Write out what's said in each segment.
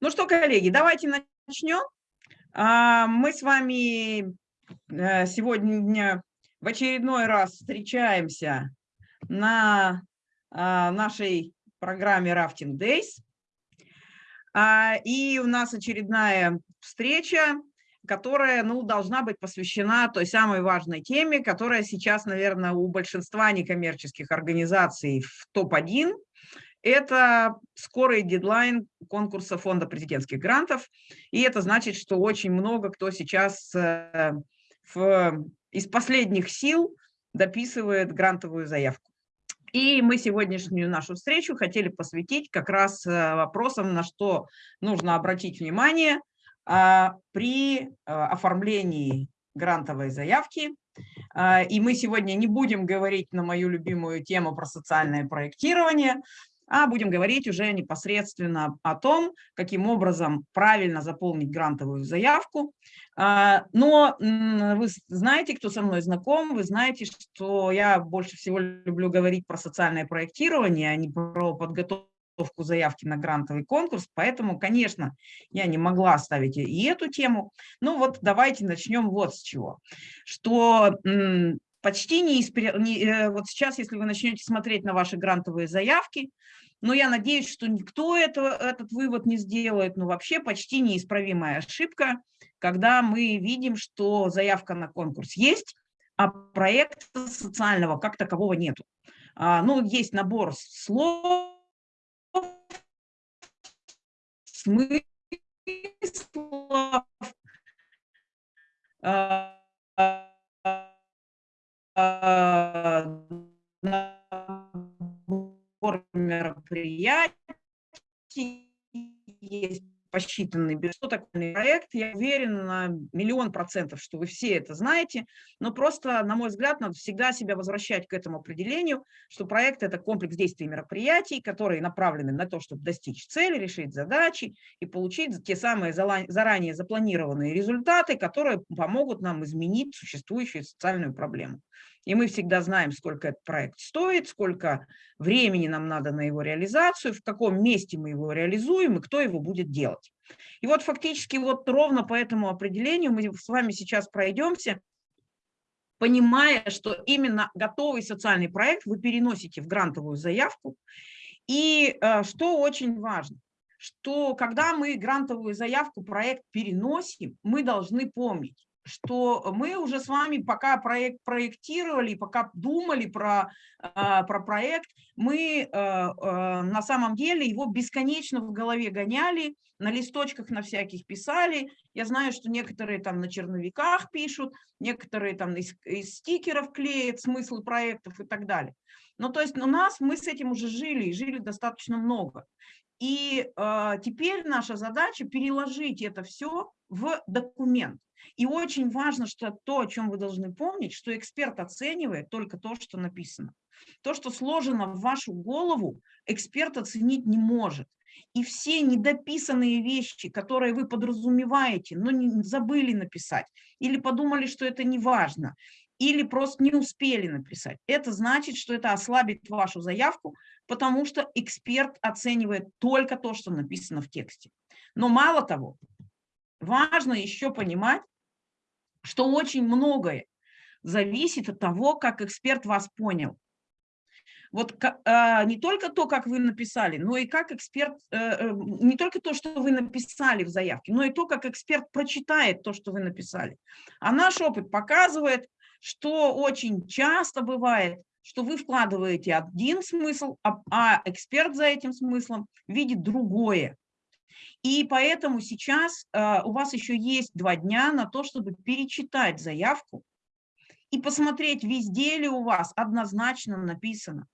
Ну что, коллеги, давайте начнем. А, мы с вами э, сегодня в очередной раз встречаемся на а, нашей программе Rafting Days. А, и у нас очередная встреча, которая ну, должна быть посвящена той самой важной теме, которая сейчас, наверное, у большинства некоммерческих организаций в топ-1 это скорый дедлайн конкурса фонда президентских грантов. И это значит, что очень много кто сейчас э, в, из последних сил дописывает грантовую заявку. И мы сегодняшнюю нашу встречу хотели посвятить как раз э, вопросам, на что нужно обратить внимание а, при э, оформлении грантовой заявки. И мы сегодня не будем говорить на мою любимую тему про социальное проектирование, а будем говорить уже непосредственно о том, каким образом правильно заполнить грантовую заявку. А, но вы знаете, кто со мной знаком, вы знаете, что я больше всего люблю говорить про социальное проектирование, а не про подготовку заявки на грантовый конкурс, поэтому, конечно, я не могла оставить и эту тему. Ну вот давайте начнем вот с чего. Что почти не, не э, вот сейчас, если вы начнете смотреть на ваши грантовые заявки, но я надеюсь, что никто это, этот вывод не сделает, но вообще почти неисправимая ошибка, когда мы видим, что заявка на конкурс есть, а проекта социального как такового нету. А, ну, есть набор слов, смыслов, а, набор мероприятий, есть посчитанный бессотокольный проект. Я уверена на миллион процентов, что вы все это знаете, но просто, на мой взгляд, надо всегда себя возвращать к этому определению, что проект – это комплекс действий и мероприятий, которые направлены на то, чтобы достичь цели, решить задачи и получить те самые заранее запланированные результаты, которые помогут нам изменить существующую социальную проблему. И мы всегда знаем, сколько этот проект стоит, сколько времени нам надо на его реализацию, в каком месте мы его реализуем и кто его будет делать. И вот фактически вот ровно по этому определению мы с вами сейчас пройдемся, понимая, что именно готовый социальный проект вы переносите в грантовую заявку. И э, что очень важно, что когда мы грантовую заявку, проект переносим, мы должны помнить, что мы уже с вами пока проект проектировали, пока думали про, а, про проект, мы а, а, на самом деле его бесконечно в голове гоняли, на листочках на всяких писали. Я знаю, что некоторые там на черновиках пишут, некоторые там из, из стикеров клеят смыслы проектов и так далее. Ну, то есть у нас, мы с этим уже жили, и жили достаточно много. И э, теперь наша задача переложить это все в документ. И очень важно, что то, о чем вы должны помнить, что эксперт оценивает только то, что написано. То, что сложено в вашу голову, эксперт оценить не может. И все недописанные вещи, которые вы подразумеваете, но не забыли написать, или подумали, что это не важно, или просто не успели написать, это значит, что это ослабит вашу заявку, потому что эксперт оценивает только то, что написано в тексте. Но мало того, важно еще понимать, что очень многое зависит от того, как эксперт вас понял. Вот а, не только то, как вы написали, но и как эксперт, э, э, не только то, что вы написали в заявке, но и то, как эксперт прочитает то, что вы написали. А наш опыт показывает, что очень часто бывает, что вы вкладываете один смысл, а, а эксперт за этим смыслом видит другое. И поэтому сейчас э, у вас еще есть два дня на то, чтобы перечитать заявку и посмотреть, везде ли у вас однозначно написано,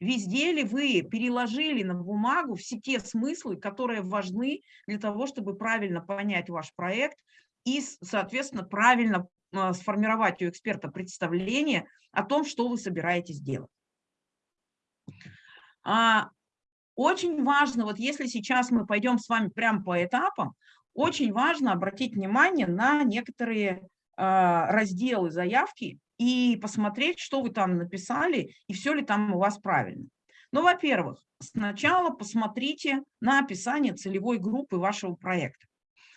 везде ли вы переложили на бумагу все те смыслы, которые важны для того, чтобы правильно понять ваш проект и, соответственно, правильно сформировать у эксперта представление о том, что вы собираетесь делать. А, очень важно, вот если сейчас мы пойдем с вами прямо по этапам, очень важно обратить внимание на некоторые э, разделы заявки и посмотреть, что вы там написали и все ли там у вас правильно. Ну, во-первых, сначала посмотрите на описание целевой группы вашего проекта.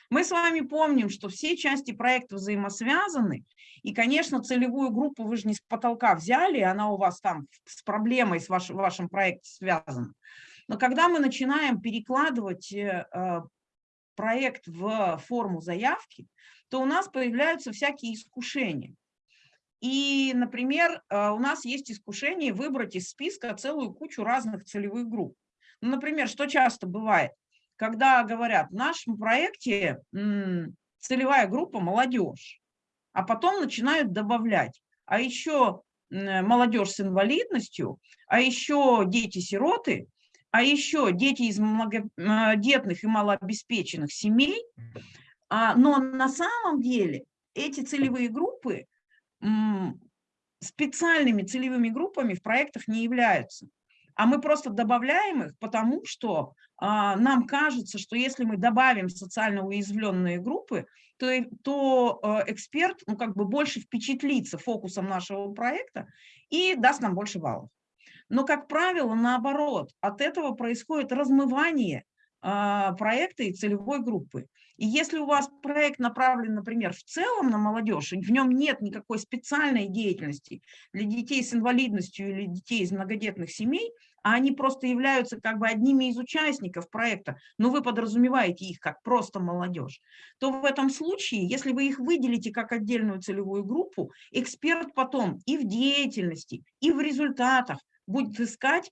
Мы с вами помним, что все части проекта взаимосвязаны, и, конечно, целевую группу вы же не с потолка взяли, она у вас там с проблемой с вашим, вашим проектом связана. Но когда мы начинаем перекладывать э, э, проект в форму заявки, то у нас появляются всякие искушения. И, например, э, у нас есть искушение выбрать из списка целую кучу разных целевых групп. Ну, например, что часто бывает, когда говорят, в нашем проекте целевая группа молодежь, а потом начинают добавлять, а еще молодежь с инвалидностью, а еще дети-сироты, а еще дети из многодетных и малообеспеченных семей. А, но на самом деле эти целевые группы специальными целевыми группами в проектах не являются. А мы просто добавляем их, потому что а, нам кажется, что если мы добавим социально уязвленные группы, то, то а, эксперт ну, как бы больше впечатлится фокусом нашего проекта и даст нам больше баллов. Но, как правило, наоборот, от этого происходит размывание а, проекта и целевой группы. И если у вас проект направлен, например, в целом на молодежь, и в нем нет никакой специальной деятельности для детей с инвалидностью или детей из многодетных семей, а они просто являются как бы одними из участников проекта, но вы подразумеваете их как просто молодежь, то в этом случае, если вы их выделите как отдельную целевую группу, эксперт потом и в деятельности, и в результатах будет искать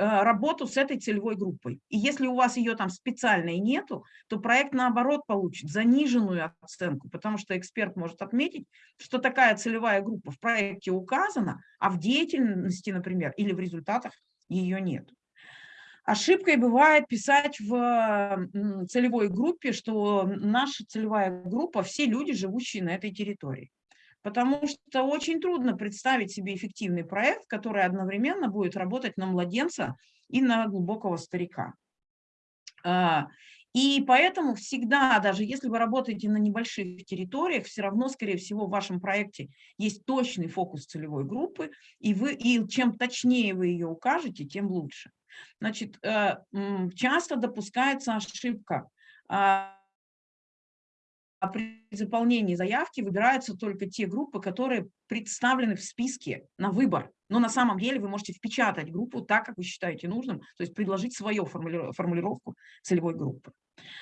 Э, работу с этой целевой группой. И если у вас ее там специальной нету, то проект наоборот получит заниженную оценку, потому что эксперт может отметить, что такая целевая группа в проекте указана, а в деятельности, например, или в результатах ее нет. Ошибкой бывает писать в целевой группе, что наша целевая группа – все люди, живущие на этой территории потому что очень трудно представить себе эффективный проект, который одновременно будет работать на младенца и на глубокого старика. И поэтому всегда, даже если вы работаете на небольших территориях, все равно, скорее всего, в вашем проекте есть точный фокус целевой группы, и, вы, и чем точнее вы ее укажете, тем лучше. Значит, э, часто допускается ошибка а при заполнении заявки выбираются только те группы, которые представлены в списке на выбор. Но на самом деле вы можете впечатать группу так, как вы считаете нужным, то есть предложить свою формулировку целевой группы.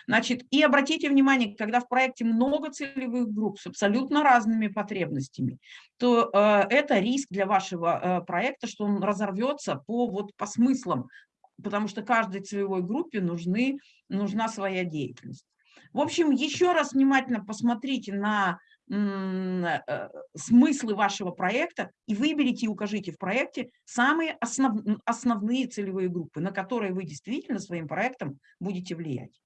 Значит, и обратите внимание, когда в проекте много целевых групп с абсолютно разными потребностями, то э, это риск для вашего э, проекта, что он разорвется по, вот, по смыслам, потому что каждой целевой группе нужны, нужна своя деятельность. В общем, еще раз внимательно посмотрите на э, смыслы вашего проекта и выберите и укажите в проекте самые основ, основные целевые группы, на которые вы действительно своим проектом будете влиять.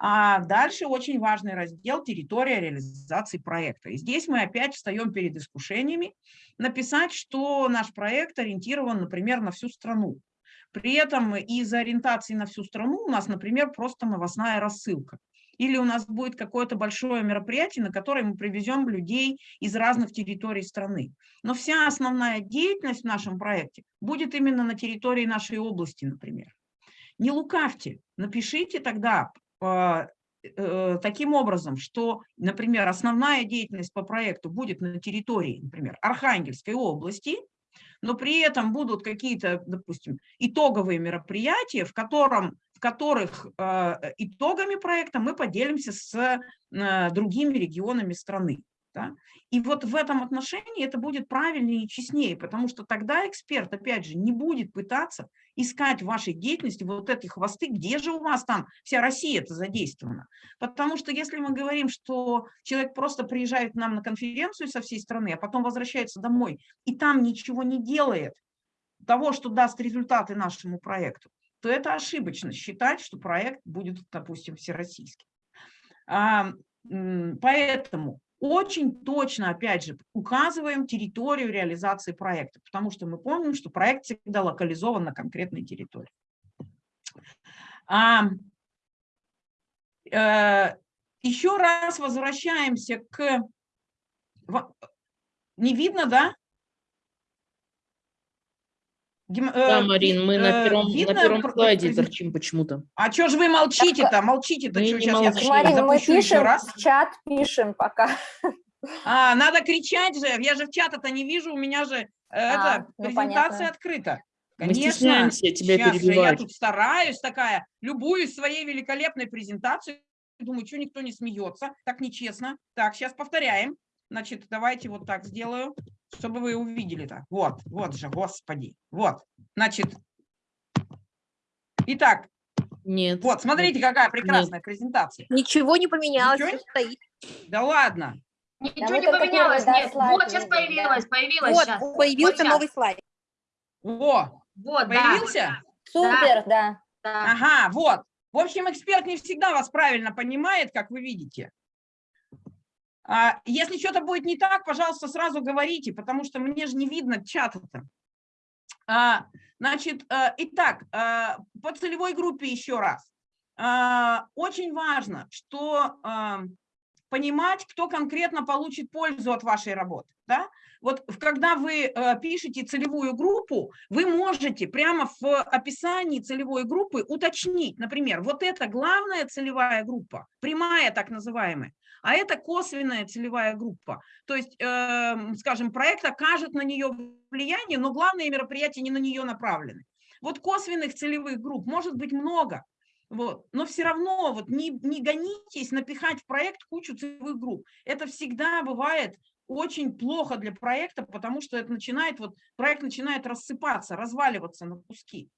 А дальше очень важный раздел «Территория реализации проекта». И здесь мы опять встаем перед искушениями написать, что наш проект ориентирован, например, на всю страну. При этом из ориентации на всю страну у нас, например, просто новостная рассылка или у нас будет какое-то большое мероприятие, на которое мы привезем людей из разных территорий страны. Но вся основная деятельность в нашем проекте будет именно на территории нашей области, например. Не лукавьте, напишите тогда э, э, таким образом, что, например, основная деятельность по проекту будет на территории, например, Архангельской области, но при этом будут какие-то, допустим, итоговые мероприятия, в котором в которых э, итогами проекта мы поделимся с э, другими регионами страны. Да? И вот в этом отношении это будет правильнее и честнее, потому что тогда эксперт, опять же, не будет пытаться искать в вашей деятельности вот эти хвосты, где же у вас там вся Россия это задействована. Потому что если мы говорим, что человек просто приезжает к нам на конференцию со всей страны, а потом возвращается домой и там ничего не делает, того, что даст результаты нашему проекту, то это ошибочно считать, что проект будет, допустим, всероссийский. Поэтому очень точно, опять же, указываем территорию реализации проекта, потому что мы помним, что проект всегда локализован на конкретной территории. А, э, еще раз возвращаемся к... Не видно, да? Гем- Да, э, Марин, мы на э, первом, на видно первом пр- слайде торчим почему-то. А что же вы молчите-то? Молчите-то, Мы что не сейчас я молчим. Марина, мы запущу еще пишем, раз? в чат пишем пока. А, надо кричать же, я же в чата-то не вижу, у меня же э, это, ну, презентация понятно. открыта. Мы Конечно, стесняемся тебя Сейчас же я перебивать. тут стараюсь такая, любуюсь своей великолепной презентацией, думаю, что никто не смеется, так нечестно. Так, сейчас повторяем. Значит, давайте вот так сделаю, чтобы вы увидели так. Вот, вот же, господи, вот. Значит, итак, Нет. вот, смотрите, какая прекрасная презентация. Ничего не поменялось, Ничего стоит. Да ладно. Ничего мы не поменялось, первый, да, нет. слайд Вот сейчас да. появилось, появилось Вот, сейчас. появился щас. новый слайд. Во, Вот, да. появился? Супер, да. да. Ага, вот. В общем, эксперт не всегда вас правильно понимает, как вы видите. А, Если что-то будет не так, пожалуйста, сразу говорите, потому что мне же не видно чата-то. А, Значит, э, итак, э, по целевой группе еще раз. А, Очень важно, что а, понимать, кто конкретно получит пользу от вашей работы. Да? Вот когда вы э, пишете целевую группу, вы можете прямо в описании целевой группы уточнить, например, вот это главная целевая группа, прямая так называемая, а это косвенная целевая группа. То есть, эм, скажем, проект окажет на нее влияние, но главные мероприятия не на нее направлены. Вот косвенных целевых групп может быть много, вот. Но все равно вот не, не гонитесь напихать в проект кучу целевых групп. Это всегда бывает очень плохо для проекта, потому что это начинает, вот, проект начинает рассыпаться, разваливаться на куски.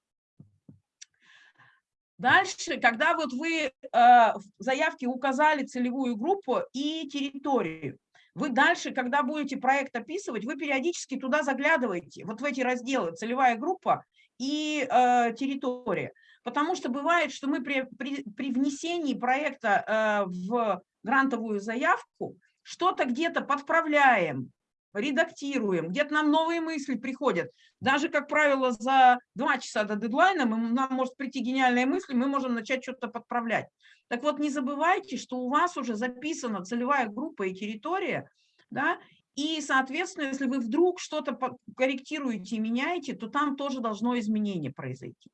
Дальше, когда вот вы э, в заявке указали целевую группу и территорию, вы дальше, когда будете проект описывать, вы периодически туда заглядываете, вот в эти разделы целевая группа и э, территория. Потому что бывает, что мы при, при, при внесении проекта э, в грантовую заявку что-то где-то подправляем, редактируем, где-то нам новые мысли приходят. Даже, как правило, за два часа до дедлайна мы, нам может прийти гениальная мысль, мы можем начать что-то подправлять. Так вот, не забывайте, что у вас уже записана целевая группа и территория, да, и, соответственно, если вы вдруг что-то корректируете и меняете, то там тоже должно изменение произойти.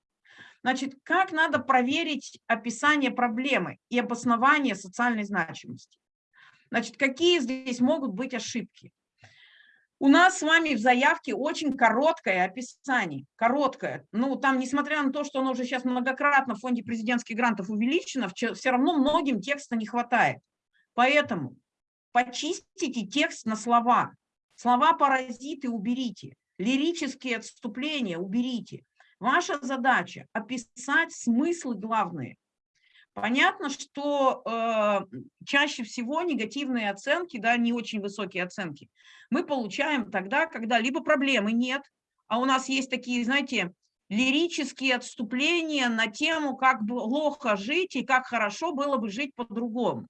Значит, как надо проверить описание проблемы и обоснование социальной значимости? Значит, какие здесь могут быть ошибки? У нас с вами в заявке очень короткое описание, короткое. Ну, там, несмотря на то, что оно уже сейчас многократно в фонде президентских грантов увеличено, все равно многим текста не хватает. Поэтому почистите текст на слова. Слова-паразиты уберите, лирические отступления уберите. Ваша задача – описать смыслы главные. Понятно, что э, чаще всего негативные оценки, да, не очень высокие оценки, мы получаем тогда, когда либо проблемы нет, а у нас есть такие, знаете, лирические отступления на тему, как плохо жить и как хорошо было бы жить по-другому.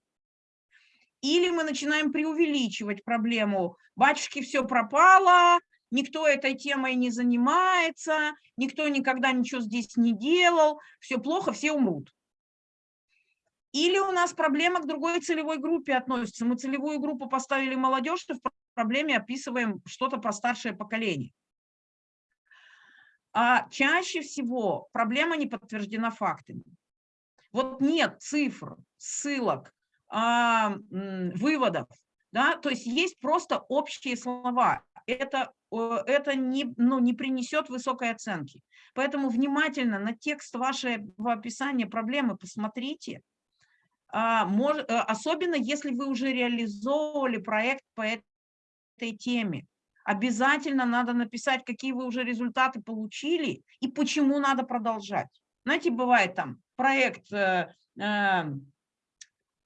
Или мы начинаем преувеличивать проблему. Батюшки, все пропало, никто этой темой не занимается, никто никогда ничего здесь не делал, все плохо, все умрут. Или у нас проблема к другой целевой группе относится. Мы целевую группу поставили молодежь, и в проблеме описываем что-то про старшее поколение. А чаще всего проблема не подтверждена фактами. Вот нет цифр, ссылок, а, выводов. Да? То есть есть просто общие слова. Это, это не, ну, не принесет высокой оценки. Поэтому внимательно на текст вашего описания проблемы посмотрите. А, мож, особенно если вы уже реализовывали проект по этой теме. Обязательно надо написать, какие вы уже результаты получили и почему надо продолжать. Знаете, бывает там проект э, э,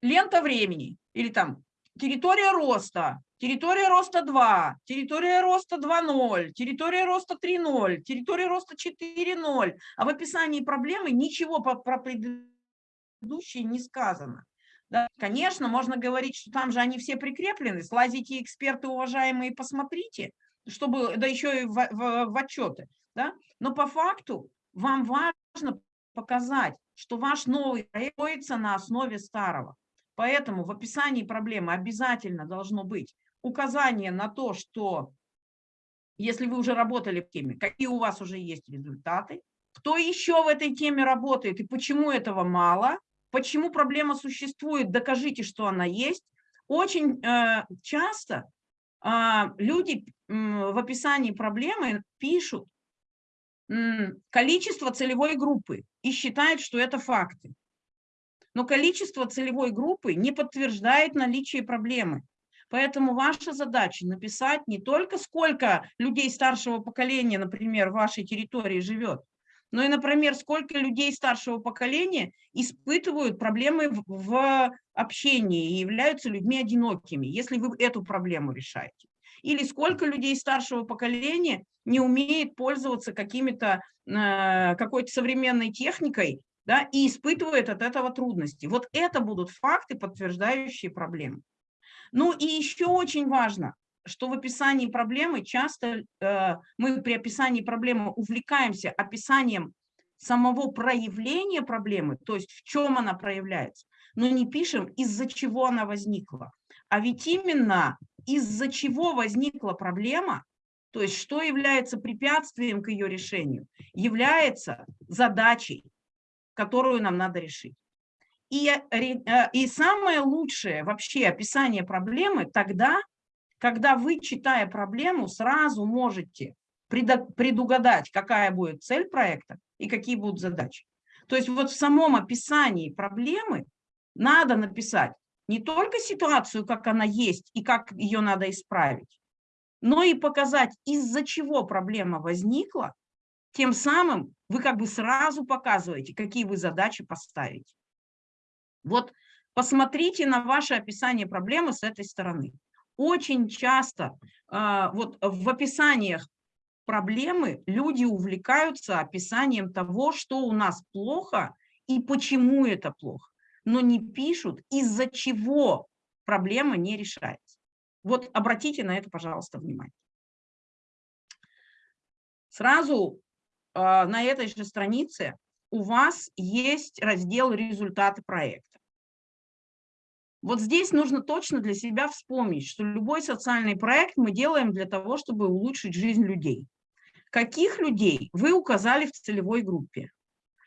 «Лента времени» или там «Территория роста», «Территория роста 2», «Территория роста 2.0», «Территория роста 3.0», «Территория роста 4.0», а в описании проблемы ничего про, про предыдущие не сказано. Да, конечно, можно говорить, что там же они все прикреплены, слазите, эксперты уважаемые, посмотрите, чтобы, да еще и в, в, в отчеты. Да? Но по факту вам важно показать, что ваш новый проект на основе старого. Поэтому в описании проблемы обязательно должно быть указание на то, что если вы уже работали в теме, какие у вас уже есть результаты, кто еще в этой теме работает и почему этого мало, почему проблема существует, докажите, что она есть. Очень э, часто э, люди э, в описании проблемы пишут э, количество целевой группы и считают, что это факты. Но количество целевой группы не подтверждает наличие проблемы. Поэтому ваша задача написать не только сколько людей старшего поколения, например, в вашей территории живет, но и, например, сколько людей старшего поколения испытывают проблемы в, в общении и являются людьми одинокими, если вы эту проблему решаете. Или сколько людей старшего поколения не умеет пользоваться какими-то э, какой-то современной техникой да, и испытывает от этого трудности. Вот это будут факты, подтверждающие проблему. Ну и еще очень важно, что в описании проблемы часто э, мы при описании проблемы увлекаемся описанием самого проявления проблемы, то есть в чем она проявляется, но не пишем, из-за чего она возникла. А ведь именно из-за чего возникла проблема, то есть что является препятствием к ее решению, является задачей, которую нам надо решить. И, э, и самое лучшее вообще описание проблемы тогда, когда вы, читая проблему, сразу можете предугадать, какая будет цель проекта и какие будут задачи. То есть вот в самом описании проблемы надо написать не только ситуацию, как она есть и как ее надо исправить, но и показать, из-за чего проблема возникла, тем самым вы как бы сразу показываете, какие вы задачи поставите. Вот посмотрите на ваше описание проблемы с этой стороны. Очень часто э, вот в описаниях проблемы люди увлекаются описанием того, что у нас плохо и почему это плохо, но не пишут, из-за чего проблема не решается. Вот обратите на это, пожалуйста, внимание. Сразу э, на этой же странице у вас есть раздел «Результаты проекта». Вот здесь нужно точно для себя вспомнить, что любой социальный проект мы делаем для того, чтобы улучшить жизнь людей. Каких людей вы указали в целевой группе?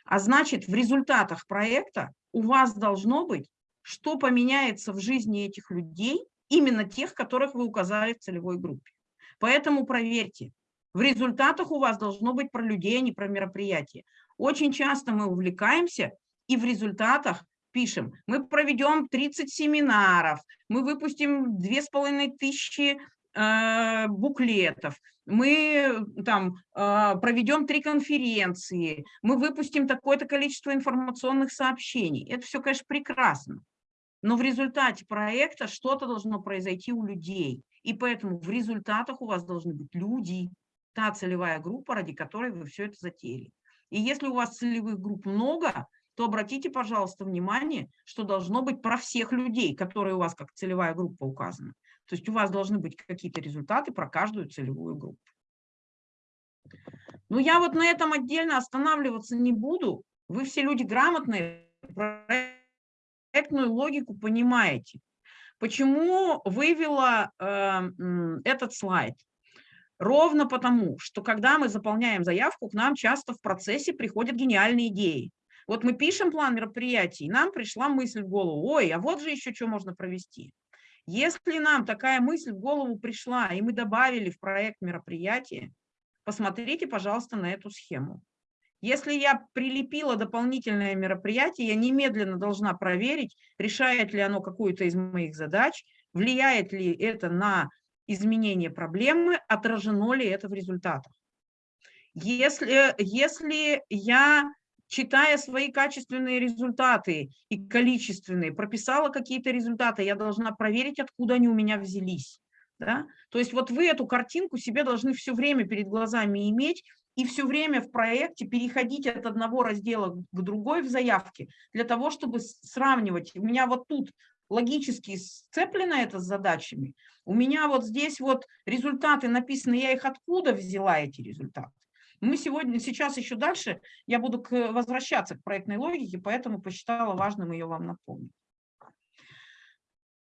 А значит, в результатах проекта у вас должно быть, что поменяется в жизни этих людей, именно тех, которых вы указали в целевой группе. Поэтому проверьте, в результатах у вас должно быть про людей, а не про мероприятия. Очень часто мы увлекаемся и в результатах пишем, мы проведем 30 семинаров, мы выпустим 2500 э, буклетов, мы там э, проведем три конференции, мы выпустим такое-то количество информационных сообщений. Это все, конечно, прекрасно. Но в результате проекта что-то должно произойти у людей. И поэтому в результатах у вас должны быть люди, та целевая группа, ради которой вы все это затеяли. И если у вас целевых групп много, то обратите, пожалуйста, внимание, что должно быть про всех людей, которые у вас как целевая группа указаны. То есть у вас должны быть какие-то результаты про каждую целевую группу. Но я вот на этом отдельно останавливаться не буду. Вы все люди грамотные, проектную логику понимаете. Почему вывела э, этот слайд? Ровно потому, что когда мы заполняем заявку, к нам часто в процессе приходят гениальные идеи. Вот мы пишем план мероприятий, и нам пришла мысль в голову, ой, а вот же еще что можно провести. Если нам такая мысль в голову пришла, и мы добавили в проект мероприятия, посмотрите, пожалуйста, на эту схему. Если я прилепила дополнительное мероприятие, я немедленно должна проверить, решает ли оно какую-то из моих задач, влияет ли это на изменение проблемы, отражено ли это в результатах. Если, если я читая свои качественные результаты и количественные, прописала какие-то результаты, я должна проверить, откуда они у меня взялись. Да? То есть вот вы эту картинку себе должны все время перед глазами иметь и все время в проекте переходить от одного раздела к другой в заявке, для того, чтобы сравнивать. У меня вот тут логически сцеплено это с задачами, у меня вот здесь вот результаты написаны, я их откуда взяла эти результаты. Мы сегодня, сейчас еще дальше, я буду к, возвращаться к проектной логике, поэтому посчитала важным ее вам напомнить.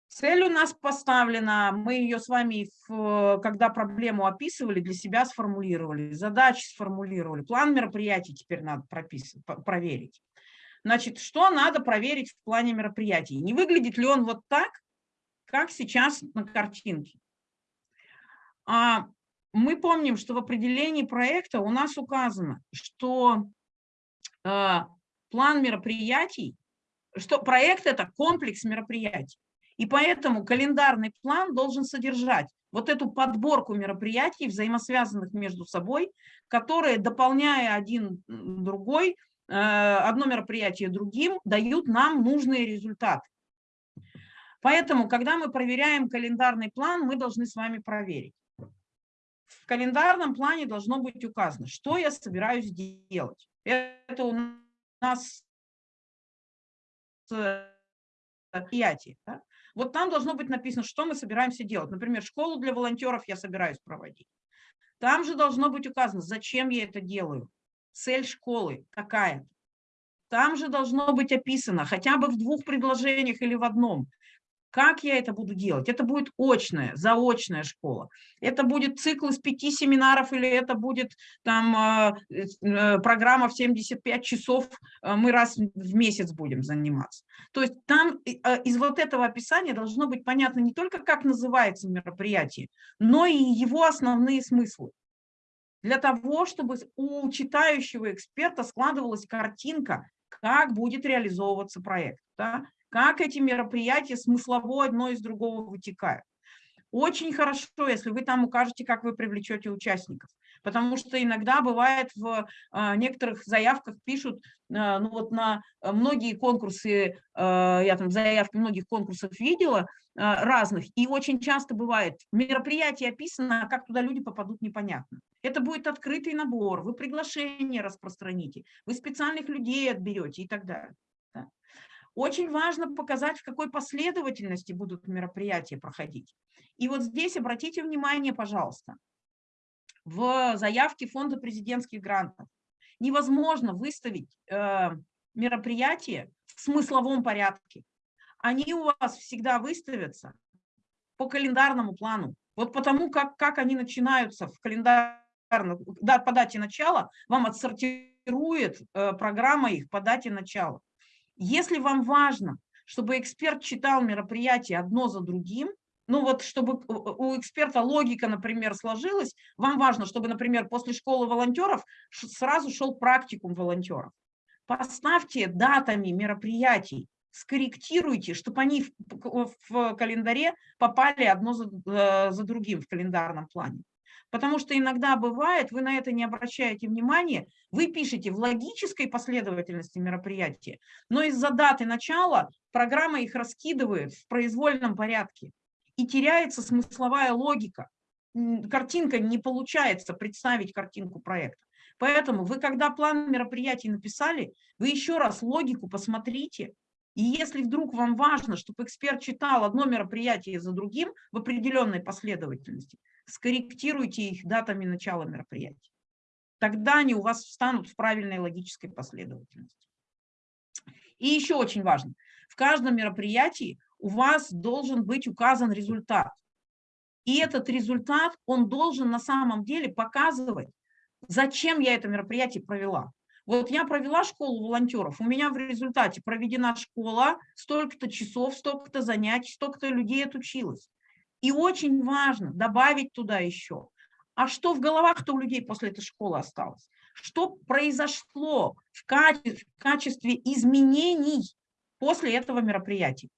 Цель у нас поставлена, мы ее с вами, в, когда проблему описывали, для себя сформулировали, задачи сформулировали, план мероприятий теперь надо прописать, проверить. Значит, что надо проверить в плане мероприятий? Не выглядит ли он вот так, как сейчас на картинке? А мы помним, что в определении проекта у нас указано, что э, план мероприятий, что проект – это комплекс мероприятий. И поэтому календарный план должен содержать вот эту подборку мероприятий, взаимосвязанных между собой, которые, дополняя один другой, э, одно мероприятие другим, дают нам нужные результаты. Поэтому, когда мы проверяем календарный план, мы должны с вами проверить. В календарном плане должно быть указано, что я собираюсь делать. Это у нас мероприятие. Да? Вот там должно быть написано, что мы собираемся делать. Например, школу для волонтеров я собираюсь проводить. Там же должно быть указано, зачем я это делаю, цель школы какая. Там же должно быть описано, хотя бы в двух предложениях или в одном, как я это буду делать? Это будет очная, заочная школа. Это будет цикл из пяти семинаров или это будет там а, э, программа в 75 часов, а, мы раз в месяц будем заниматься. То есть там а, из вот этого описания должно быть понятно не только, как называется мероприятие, но и его основные смыслы для того, чтобы у читающего эксперта складывалась картинка, как будет реализовываться проект. Да? Как эти мероприятия смыслово одно из другого вытекают. Очень хорошо, если вы там укажете, как вы привлечете участников. Потому что иногда бывает в а, некоторых заявках пишут, а, ну вот на многие конкурсы, а, я там заявки многих конкурсов видела, разных, и очень часто бывает, мероприятие описано, а как туда люди попадут, непонятно. Это будет открытый набор, вы приглашение распространите, вы специальных людей отберете и так далее. Очень важно показать, в какой последовательности будут мероприятия проходить. И вот здесь обратите внимание, пожалуйста, в заявке Фонда президентских грантов невозможно выставить э, мероприятия в смысловом порядке. Они у вас всегда выставятся по календарному плану. Вот потому, как, как они начинаются в календарном, да, по дате начала, вам отсортирует э, программа их по дате начала. Если вам важно, чтобы эксперт читал мероприятия одно за другим, ну вот чтобы у эксперта логика, например, сложилась, вам важно, чтобы, например, после школы волонтеров сразу шел практикум волонтеров. Поставьте датами мероприятий, скорректируйте, чтобы они в, в календаре попали одно за, э, за другим в календарном плане. Потому что иногда бывает, вы на это не обращаете внимания, вы пишете в логической последовательности мероприятия, но из-за даты начала программа их раскидывает в произвольном порядке и теряется смысловая логика. Картинка не получается представить картинку проекта. Поэтому вы, когда план мероприятий написали, вы еще раз логику посмотрите, и если вдруг вам важно, чтобы эксперт читал одно мероприятие за другим в определенной последовательности, скорректируйте их датами начала мероприятия. Тогда они у вас встанут в правильной логической последовательности. И еще очень важно, в каждом мероприятии у вас должен быть указан результат. И этот результат, он должен на самом деле показывать, зачем я это мероприятие провела. Вот я провела школу волонтеров, у меня в результате проведена школа, столько-то часов, столько-то занятий, столько-то людей отучилось. И очень важно добавить туда еще, а что в головах-то у людей после этой школы осталось? Что произошло в в качестве изменений после этого мероприятия?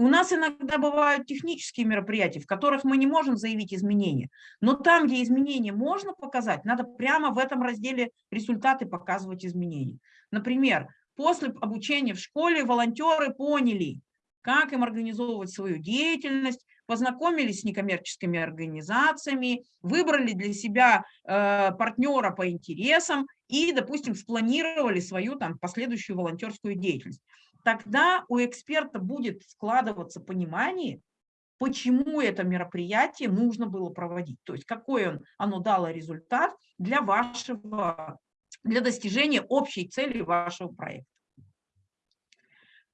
У нас иногда бывают технические мероприятия, в которых мы не можем заявить изменения, но там, где изменения можно показать, надо прямо в этом разделе результаты показывать изменения. Например, после обучения в школе волонтеры поняли, как им организовывать свою деятельность, познакомились с некоммерческими организациями, выбрали для себя э, партнера по интересам и, допустим, спланировали свою там последующую волонтерскую деятельность. Тогда у эксперта будет складываться понимание, почему это мероприятие нужно было проводить, то есть какой он, оно дало результат для вашего, для достижения общей цели вашего проекта.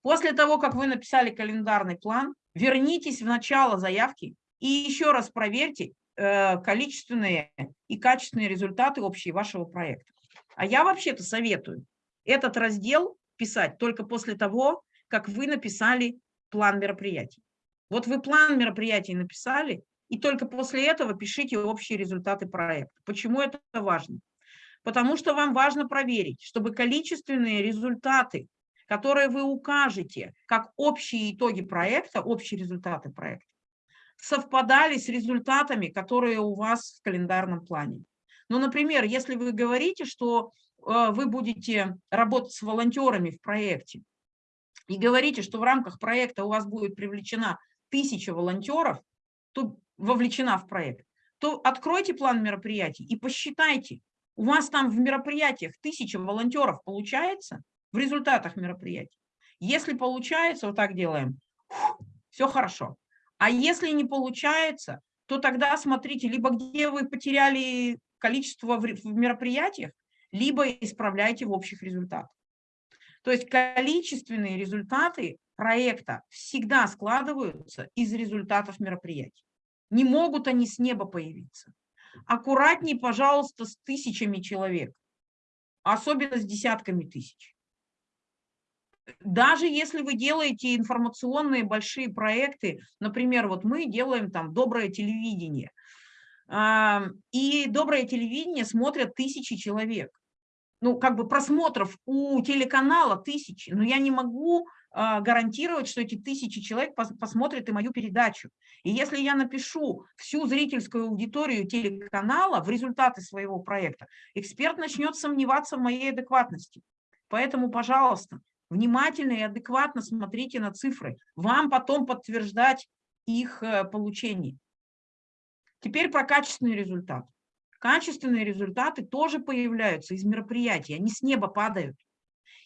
После того, как вы написали календарный план, вернитесь в начало заявки и еще раз проверьте э, количественные и качественные результаты общие вашего проекта. А я вообще-то советую этот раздел писать только после того, как вы написали план мероприятий. Вот вы план мероприятий написали, и только после этого пишите общие результаты проекта. Почему это важно? Потому что вам важно проверить, чтобы количественные результаты, которые вы укажете как общие итоги проекта, общие результаты проекта, совпадали с результатами, которые у вас в календарном плане. Ну, например, если вы говорите, что э, вы будете работать с волонтерами в проекте, и говорите, что в рамках проекта у вас будет привлечена тысяча волонтеров, то вовлечена в проект, то откройте план мероприятий и посчитайте, у вас там в мероприятиях тысяча волонтеров получается в результатах мероприятий. Если получается, вот так делаем, все хорошо. А если не получается, то тогда смотрите, либо где вы потеряли количество в мероприятиях, либо исправляйте в общих результатах. То есть количественные результаты проекта всегда складываются из результатов мероприятий. Не могут они с неба появиться. Аккуратней, пожалуйста, с тысячами человек, особенно с десятками тысяч. Даже если вы делаете информационные большие проекты, например, вот мы делаем там «Доброе телевидение», и «Доброе телевидение» смотрят тысячи человек. Ну, как бы просмотров у телеканала тысячи, но я не могу а, гарантировать, что эти тысячи человек посмотрят и мою передачу. И если я напишу всю зрительскую аудиторию телеканала в результаты своего проекта, эксперт начнет сомневаться в моей адекватности. Поэтому, пожалуйста, внимательно и адекватно смотрите на цифры. Вам потом подтверждать их э, получение. Теперь про качественный результат. Качественные результаты тоже появляются из мероприятий, они с неба падают.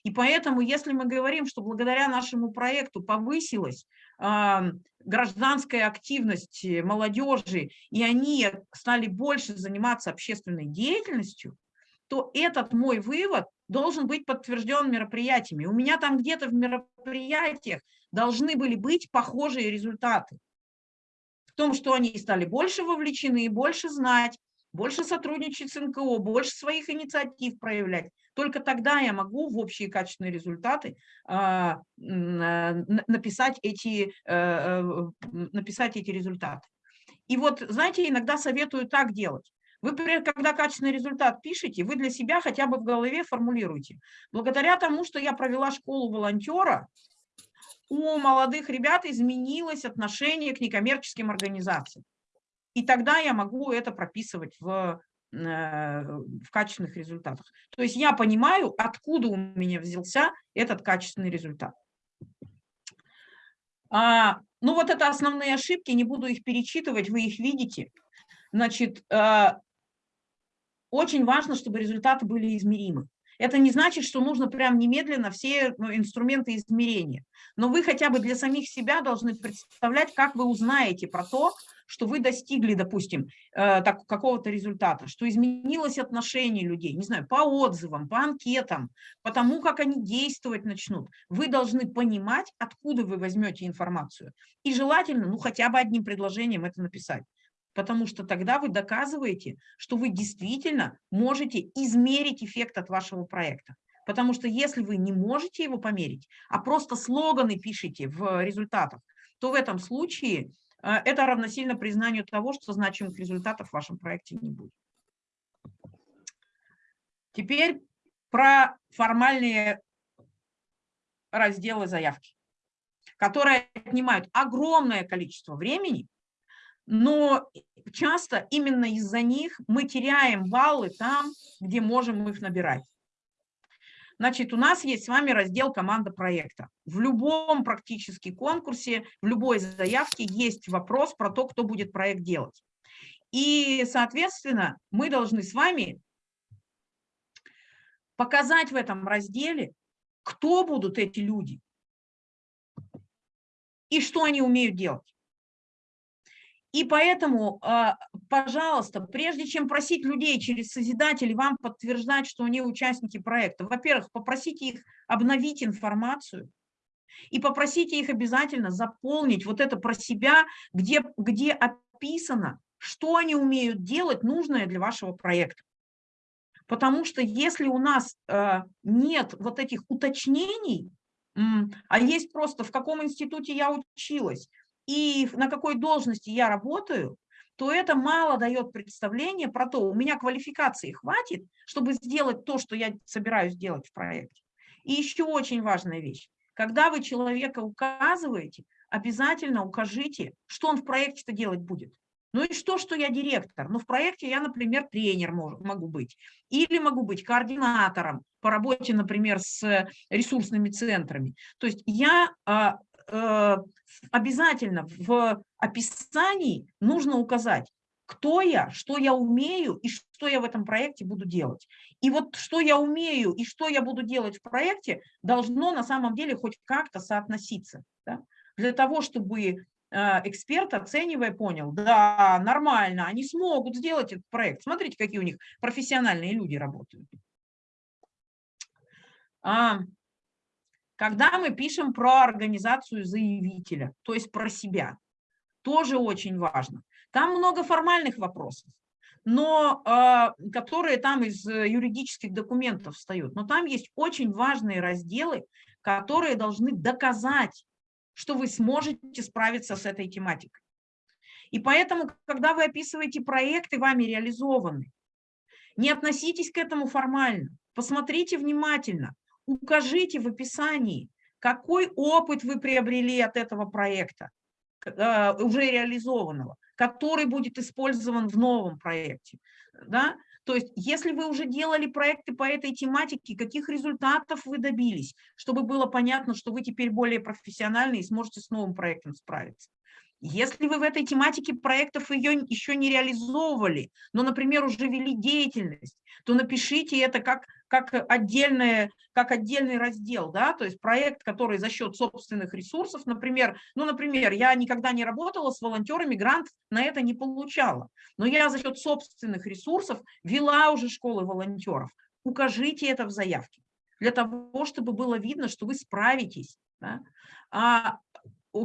И поэтому, если мы говорим, что благодаря нашему проекту повысилась э, гражданская активность молодежи, и они стали больше заниматься общественной деятельностью, то этот мой вывод должен быть подтвержден мероприятиями. У меня там где-то в мероприятиях должны были быть похожие результаты. В том, что они стали больше вовлечены, больше знать, больше сотрудничать с НКО, больше своих инициатив проявлять. Только тогда я могу в общие качественные результаты а, написать, эти, э, э, написать эти результаты. И вот, знаете, иногда советую так делать. Вы, когда качественный результат пишете, вы для себя хотя бы в голове формулируете. Благодаря тому, что я провела школу волонтера, у молодых ребят изменилось отношение к некоммерческим организациям. И тогда я могу это прописывать в, э, в качественных результатах. То есть я понимаю, откуда у меня взялся этот качественный результат. А, ну вот это основные ошибки, не буду их перечитывать, вы их видите. Значит, э, очень важно, чтобы результаты были измеримы. Это не значит, что нужно прям немедленно все ну, инструменты измерения. Но вы хотя бы для самих себя должны представлять, как вы узнаете про то, что вы достигли, допустим, э, какого-то результата, что изменилось отношение людей, не знаю, по отзывам, по анкетам, по тому, как они действовать начнут. Вы должны понимать, откуда вы возьмете информацию. И желательно, ну, хотя бы одним предложением это написать потому что тогда вы доказываете, что вы действительно можете измерить эффект от вашего проекта. Потому что если вы не можете его померить, а просто слоганы пишете в результатах, то в этом случае э, это равносильно признанию того, что значимых результатов в вашем проекте не будет. Теперь про формальные разделы заявки, которые отнимают огромное количество времени, но часто именно из-за них мы теряем баллы там, где можем их набирать. Значит, у нас есть с вами раздел «Команда проекта». В любом практически конкурсе, в любой заявке есть вопрос про то, кто будет проект делать. И, соответственно, мы должны с вами показать в этом разделе, кто будут эти люди и что они умеют делать. И поэтому, а, пожалуйста, прежде чем просить людей через Созидатель вам подтверждать, что они участники проекта, во-первых, попросите их обновить информацию, И попросите их обязательно заполнить вот это про себя, где, где описано, что они умеют делать, нужное для вашего проекта. Потому что если у нас э, нет вот этих уточнений, а есть просто в каком институте я училась и на какой должности я работаю, то это мало дает представление про то, у меня квалификации хватит, чтобы сделать то, что я собираюсь делать в проекте. И еще очень важная вещь. Когда вы человека указываете, обязательно укажите, что он в проекте-то делать будет. Ну и что, что я директор? Ну в проекте я, например, тренер могу быть. Или могу быть координатором по работе, например, с ресурсными центрами. То есть я а, обязательно в описании нужно указать, кто я, что я умею и что я в этом проекте буду делать. И вот что я умею и что я буду делать в проекте, должно на самом деле хоть как-то соотноситься. Да? Для того, чтобы Э, эксперт, оценивая, понял, да, нормально, они смогут сделать этот проект. Смотрите, какие у них профессиональные люди работают. Когда мы пишем про организацию заявителя, то есть про себя, тоже очень важно. Там много формальных вопросов, но э, которые там из юридических документов встают. Но там есть очень важные разделы, которые должны доказать что вы сможете справиться с этой тематикой. И поэтому, когда вы описываете проекты, вами реализованы, не относитесь к этому формально, посмотрите внимательно, укажите в описании, какой опыт вы приобрели от этого проекта, э, уже реализованного, который будет использован в новом проекте. Да? То есть, если вы уже делали проекты по этой тематике, каких результатов вы добились, чтобы было понятно, что вы теперь более профессиональны и сможете с новым проектом справиться. Если вы в этой тематике проектов ее еще не реализовывали, но, например, уже вели деятельность, то напишите это как, как, отдельное, как отдельный раздел, да, то есть проект, который за счет собственных ресурсов, например, ну, например, я никогда не работала с волонтерами, грант на это не получала, но я за счет собственных ресурсов вела уже школы волонтеров. Укажите это в заявке для того, чтобы было видно, что вы справитесь. Да? А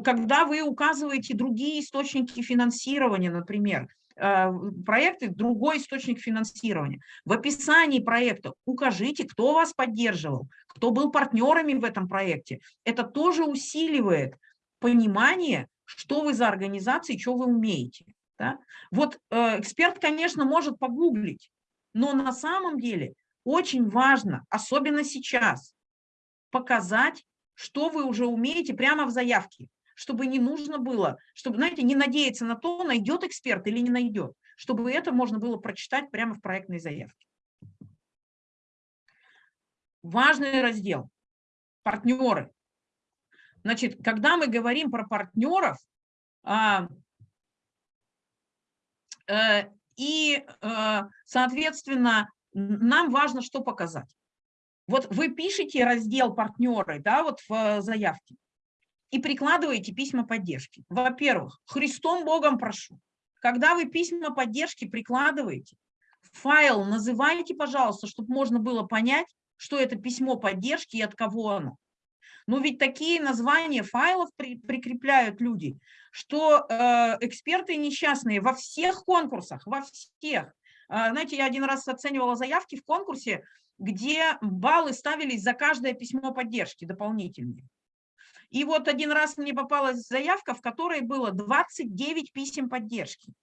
когда вы указываете другие источники финансирования, например, проекты, другой источник финансирования. В описании проекта укажите, кто вас поддерживал, кто был партнерами в этом проекте. Это тоже усиливает понимание, что вы за организация, что вы умеете. Да? Вот э, эксперт, конечно, может погуглить, но на самом деле очень важно, особенно сейчас, показать, что вы уже умеете прямо в заявке чтобы не нужно было, чтобы, знаете, не надеяться на то, найдет эксперт или не найдет, чтобы это можно было прочитать прямо в проектной заявке. Важный раздел – партнеры. Значит, когда мы говорим про партнеров, а, э, и, э, соответственно, нам важно что показать. Вот вы пишете раздел партнеры, да, вот в заявке, и прикладываете письма поддержки. Во-первых, Христом Богом прошу, когда вы письма поддержки прикладываете, файл называйте, пожалуйста, чтобы можно было понять, что это письмо поддержки и от кого оно. Но ведь такие названия файлов при, прикрепляют люди, что э, эксперты несчастные во всех конкурсах, во всех. Э, знаете, я один раз оценивала заявки в конкурсе, где баллы ставились за каждое письмо поддержки дополнительные. И вот один раз мне попалась заявка, в которой было 29 писем поддержки.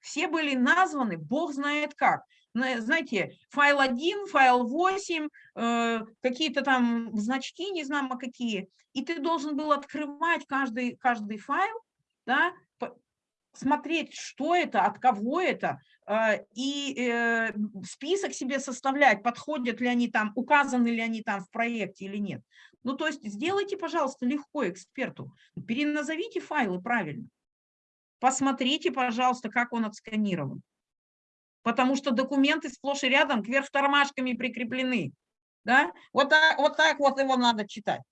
Все были названы, бог знает как. Знаете, файл 1, файл 8, э, какие-то там значки, не знаю, какие. И ты должен был открывать каждый, каждый файл, да, смотреть, что это, от кого это, э, и э, список себе составлять, подходят ли они там, указаны ли они там в проекте или нет. Ну, то есть сделайте, пожалуйста, легко эксперту, переназовите файлы правильно. Посмотрите, пожалуйста, как он отсканирован. Потому что документы сплошь и рядом кверх тормашками прикреплены. Да? Вот, так, вот так вот его надо читать.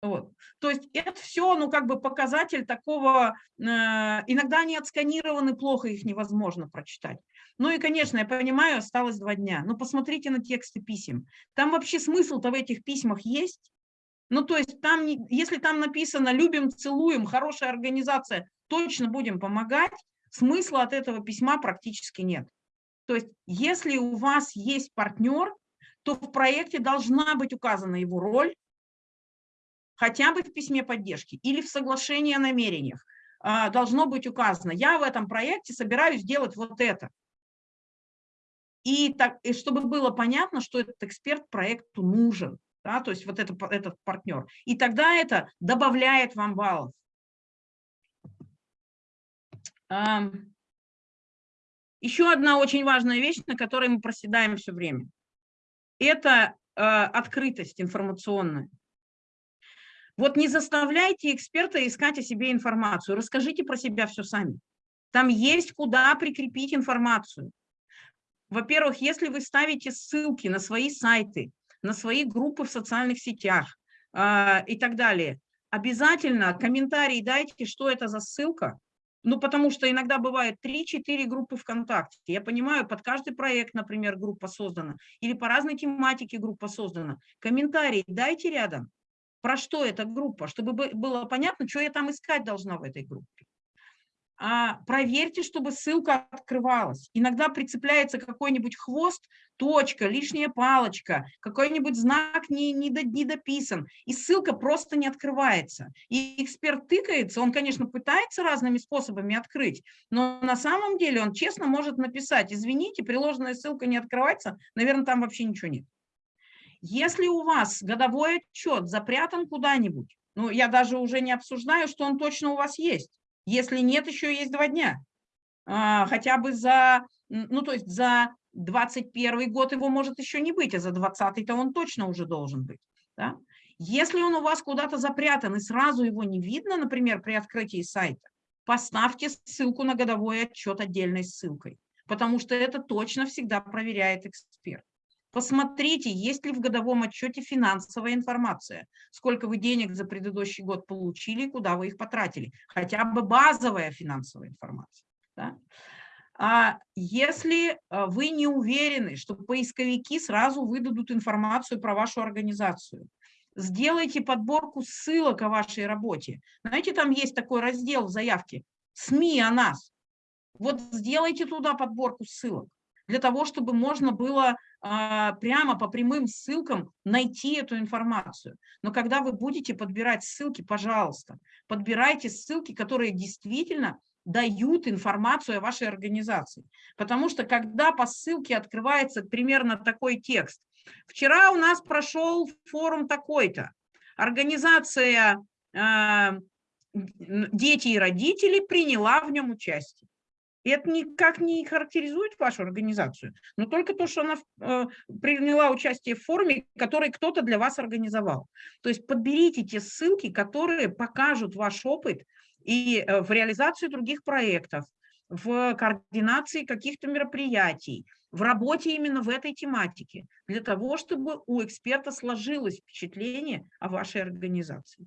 Вот. То есть это все, ну, как бы показатель такого, э, иногда они отсканированы плохо, их невозможно прочитать. Ну и, конечно, я понимаю, осталось два дня, но посмотрите на тексты писем. Там вообще смысл-то в этих письмах есть? Ну, то есть там, если там написано «любим, целуем», «хорошая организация», точно будем помогать, смысла от этого письма практически нет. То есть если у вас есть партнер, то в проекте должна быть указана его роль, хотя бы в письме поддержки или в соглашении о намерениях а, должно быть указано, я в этом проекте собираюсь делать вот это. И, так, и чтобы было понятно, что этот эксперт проекту нужен, да, то есть вот это, этот партнер. И тогда это добавляет вам баллов. Еще одна очень важная вещь, на которой мы проседаем все время. Это э, открытость информационная. Вот не заставляйте эксперта искать о себе информацию, расскажите про себя все сами. Там есть куда прикрепить информацию. Во-первых, если вы ставите ссылки на свои сайты, на свои группы в социальных сетях э, и так далее, обязательно комментарий дайте, что это за ссылка, ну, потому что иногда бывает 3-4 группы ВКонтакте. Я понимаю, под каждый проект, например, группа создана, или по разной тематике группа создана. Комментарий дайте рядом, про что эта группа, чтобы было понятно, что я там искать должна в этой группе проверьте, чтобы ссылка открывалась. Иногда прицепляется какой-нибудь хвост, точка, лишняя палочка, какой-нибудь знак не, не, не дописан, и ссылка просто не открывается. И эксперт тыкается, он, конечно, пытается разными способами открыть, но на самом деле он честно может написать, извините, приложенная ссылка не открывается, наверное, там вообще ничего нет. Если у вас годовой отчет запрятан куда-нибудь, ну, я даже уже не обсуждаю, что он точно у вас есть, если нет, еще есть два дня. А, хотя бы за, ну то есть за 21 год его может еще не быть, а за 20-то он точно уже должен быть. Да? Если он у вас куда-то запрятан и сразу его не видно, например, при открытии сайта, поставьте ссылку на годовой отчет отдельной ссылкой, потому что это точно всегда проверяет эксперт. Посмотрите, есть ли в годовом отчете финансовая информация, сколько вы денег за предыдущий год получили, куда вы их потратили, хотя бы базовая финансовая информация. Да? А если а, вы не уверены, что поисковики сразу выдадут информацию про вашу организацию, сделайте подборку ссылок о вашей работе. Знаете, там есть такой раздел в заявке «СМИ о нас». Вот сделайте туда подборку ссылок для того, чтобы можно было а, прямо по прямым ссылкам найти эту информацию. Но когда вы будете подбирать ссылки, пожалуйста, подбирайте ссылки, которые действительно дают информацию о вашей организации. Потому что когда по ссылке открывается примерно такой текст, вчера у нас прошел форум такой-то, организация э, «Дети и родители» приняла в нем участие. И это никак не характеризует вашу организацию, но только то, что она э, приняла участие в форуме, который кто-то для вас организовал. То есть подберите те ссылки, которые покажут ваш опыт и э, в реализации других проектов, в координации каких-то мероприятий, в работе именно в этой тематике, для того, чтобы у эксперта сложилось впечатление о вашей организации.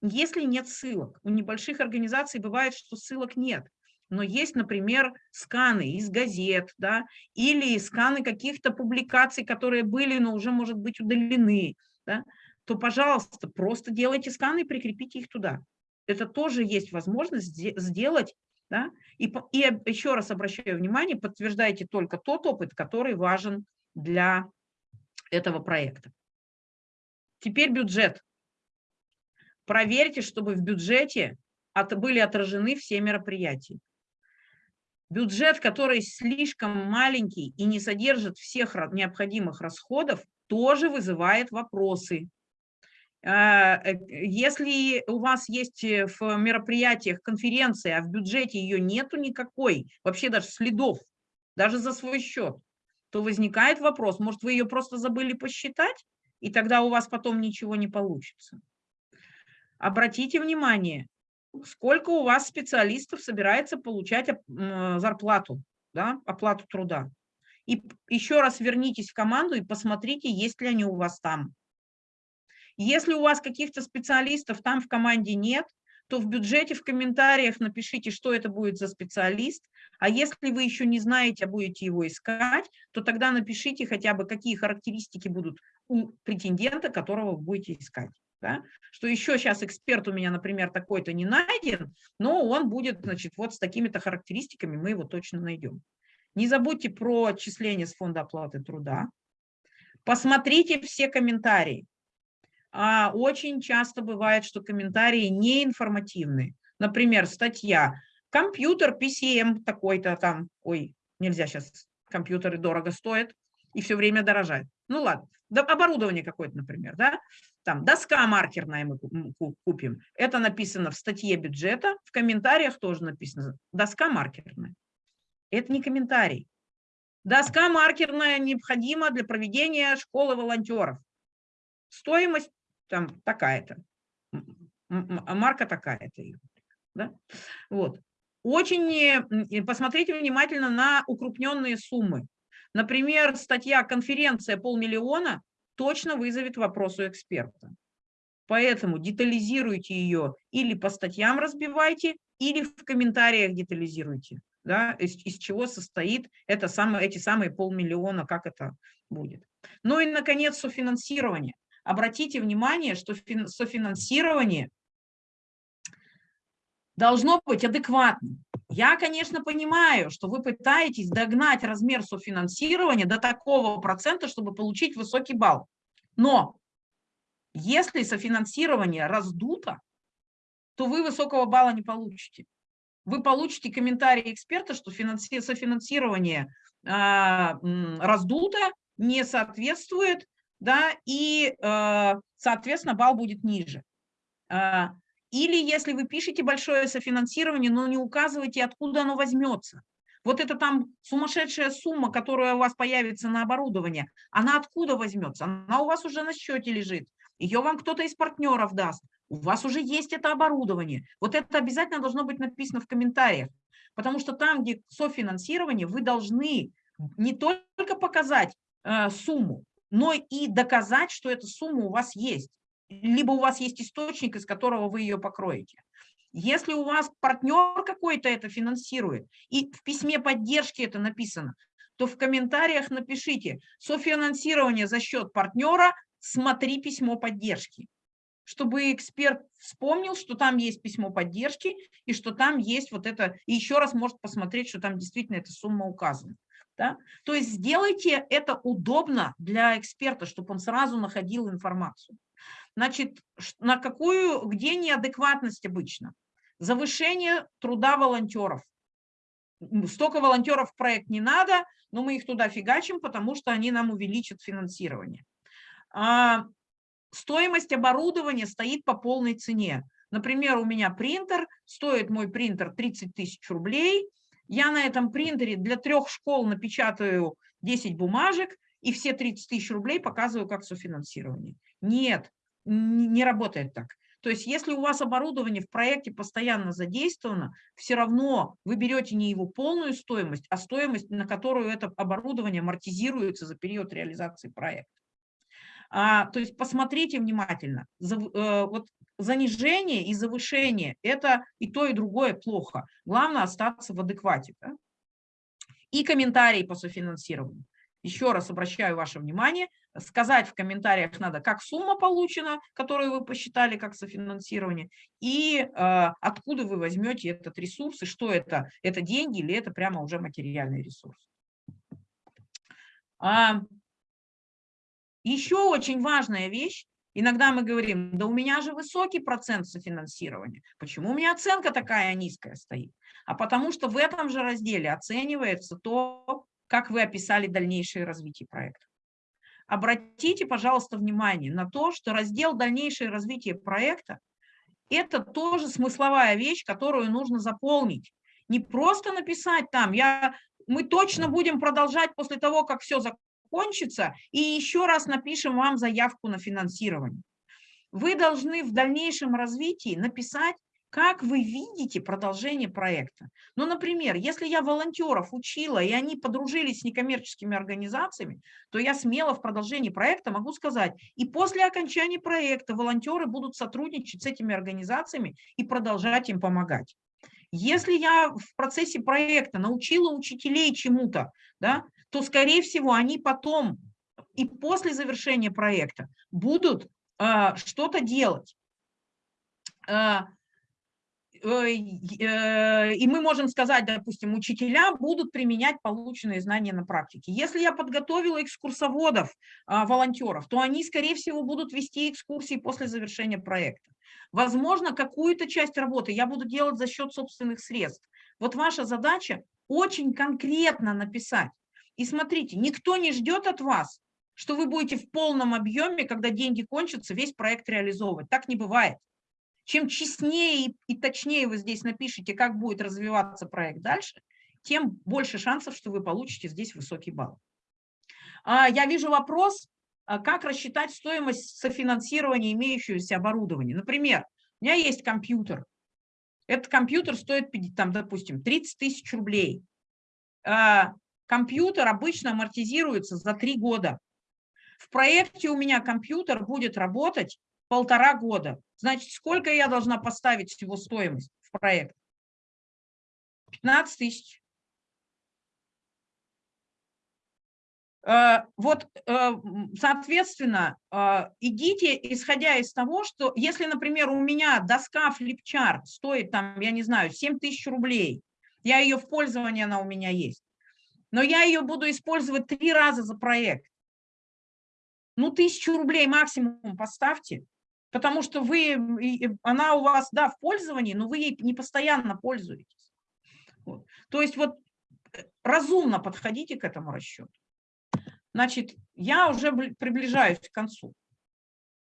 Если нет ссылок, у небольших организаций бывает, что ссылок нет, но есть, например, сканы из газет, да, или сканы каких-то публикаций, которые были, но уже, может быть, удалены, да, то, пожалуйста, просто делайте сканы и прикрепите их туда. Это тоже есть возможность сделать, да, и, и еще раз обращаю внимание, подтверждайте только тот опыт, который важен для этого проекта. Теперь бюджет. Проверьте, чтобы в бюджете от, были отражены все мероприятия. Бюджет, который слишком маленький и не содержит всех необходимых расходов, тоже вызывает вопросы. А, э, если у вас есть э, в мероприятиях конференция, а в бюджете ее нету никакой, вообще даже следов, даже за свой счет, то возникает вопрос, может, вы ее просто забыли посчитать, и тогда у вас потом ничего не получится. Обратите внимание, сколько у вас специалистов собирается получать зарплату, да, оплату труда. И еще раз вернитесь в команду и посмотрите, есть ли они у вас там. Если у вас каких-то специалистов там в команде нет, то в бюджете, в комментариях напишите, что это будет за специалист. А если вы еще не знаете, а будете его искать, то тогда напишите хотя бы, какие характеристики будут у претендента, которого вы будете искать. Да? Что еще сейчас эксперт у меня, например, такой-то не найден, но он будет, значит, вот с такими-то характеристиками, мы его точно найдем. Не забудьте про отчисления с фонда оплаты труда. Посмотрите все комментарии. А очень часто бывает, что комментарии неинформативные. Например, статья «Компьютер PCM такой-то там». Ой, нельзя сейчас, компьютеры дорого стоят и все время дорожают. Ну ладно, оборудование какое-то, например, да? Там доска маркерная мы купим. Это написано в статье бюджета, в комментариях тоже написано доска маркерная. Это не комментарий. Доска маркерная необходима для проведения школы волонтеров. Стоимость там такая-то, марка такая-то. Да? Вот. Очень посмотрите внимательно на укрупненные суммы. Например, статья «Конференция полмиллиона» точно вызовет вопрос у эксперта. Поэтому детализируйте ее или по статьям разбивайте, или в комментариях детализируйте да, из, из чего состоит это самое, эти самые полмиллиона, как это будет. Ну и, наконец, софинансирование. Обратите внимание, что софинансирование должно быть адекватным. Я, конечно, понимаю, что вы пытаетесь догнать размер софинансирования до такого процента, чтобы получить высокий балл. Но если софинансирование раздуто, то вы высокого балла не получите вы получите комментарий эксперта, что софинансирование а, раздуто, не соответствует, да, и, а, соответственно, балл будет ниже. Или если вы пишете большое софинансирование, но не указываете, откуда оно возьмется. Вот это там сумасшедшая сумма, которая у вас появится на оборудование, она откуда возьмется? Она у вас уже на счете лежит. Ее вам кто-то из партнеров даст у вас уже есть это оборудование. Вот это обязательно должно быть написано в комментариях, потому что там, где софинансирование, вы должны не только показать э, сумму, но и доказать, что эта сумма у вас есть. Либо у вас есть источник, из которого вы ее покроете. Если у вас партнер какой-то это финансирует, и в письме поддержки это написано, то в комментариях напишите «Софинансирование за счет партнера, смотри письмо поддержки» чтобы эксперт вспомнил, что там есть письмо поддержки и что там есть вот это, и еще раз может посмотреть, что там действительно эта сумма указана. Да? То есть сделайте это удобно для эксперта, чтобы он сразу находил информацию. Значит, на какую, где неадекватность обычно? Завышение труда волонтеров. Столько волонтеров в проект не надо, но мы их туда фигачим, потому что они нам увеличат финансирование. А, стоимость оборудования стоит по полной цене. Например, у меня принтер, стоит мой принтер 30 тысяч рублей. Я на этом принтере для трех школ напечатаю 10 бумажек и все 30 тысяч рублей показываю как софинансирование. Нет, не работает так. То есть если у вас оборудование в проекте постоянно задействовано, все равно вы берете не его полную стоимость, а стоимость, на которую это оборудование амортизируется за период реализации проекта. А, то есть посмотрите внимательно. За, э, вот занижение и завышение – это и то, и другое плохо. Главное остаться в адеквате. Да? И комментарии по софинансированию. Еще раз обращаю ваше внимание, сказать в комментариях надо, как сумма получена, которую вы посчитали как софинансирование, и э, откуда вы возьмете этот ресурс, и что это, это деньги или это прямо уже материальный ресурс. А, еще очень важная вещь, иногда мы говорим, да у меня же высокий процент софинансирования, почему у меня оценка такая низкая стоит? А потому что в этом же разделе оценивается то, как вы описали дальнейшее развитие проекта. Обратите, пожалуйста, внимание на то, что раздел «Дальнейшее развитие проекта» – это тоже смысловая вещь, которую нужно заполнить. Не просто написать там, я, мы точно будем продолжать после того, как все закончится, кончится, и еще раз напишем вам заявку на финансирование. Вы должны в дальнейшем развитии написать, как вы видите продолжение проекта. Ну, например, если я волонтеров учила, и они подружились с некоммерческими организациями, то я смело в продолжении проекта могу сказать, и после окончания проекта волонтеры будут сотрудничать с этими организациями и продолжать им помогать. Если я в процессе проекта научила учителей чему-то, да, то, скорее всего, они потом и после завершения проекта будут а, что-то делать. А, э, и мы можем сказать, допустим, учителя будут применять полученные знания на практике. Если я подготовила экскурсоводов, волонтеров, то они, скорее всего, будут вести экскурсии после завершения проекта. Возможно, какую-то часть работы я буду делать за счет собственных средств. Вот ваша задача очень конкретно написать. И смотрите, никто не ждет от вас, что вы будете в полном объеме, когда деньги кончатся, весь проект реализовывать. Так не бывает. Чем честнее и, точнее вы здесь напишите, как будет развиваться проект дальше, тем больше шансов, что вы получите здесь высокий балл. А, я вижу вопрос, а как рассчитать стоимость софинансирования имеющегося оборудования. Например, у меня есть компьютер. Этот компьютер стоит, там, допустим, 30 тысяч рублей. А, компьютер обычно амортизируется за три года. В проекте у меня компьютер будет работать полтора года. Значит, сколько я должна поставить всего стоимость в проект? 15 тысяч. Э, вот, э, соответственно, э, идите, исходя из того, что если, например, у меня доска флипчарт стоит, там, я не знаю, 7 тысяч рублей, я ее в пользовании, она у меня есть, но я ее буду использовать три раза за проект, ну, тысячу рублей максимум поставьте, потому что вы, она у вас, да, в пользовании, но вы ей не постоянно пользуетесь. Вот. То есть вот разумно подходите к этому расчету. Значит, я уже приближаюсь к концу.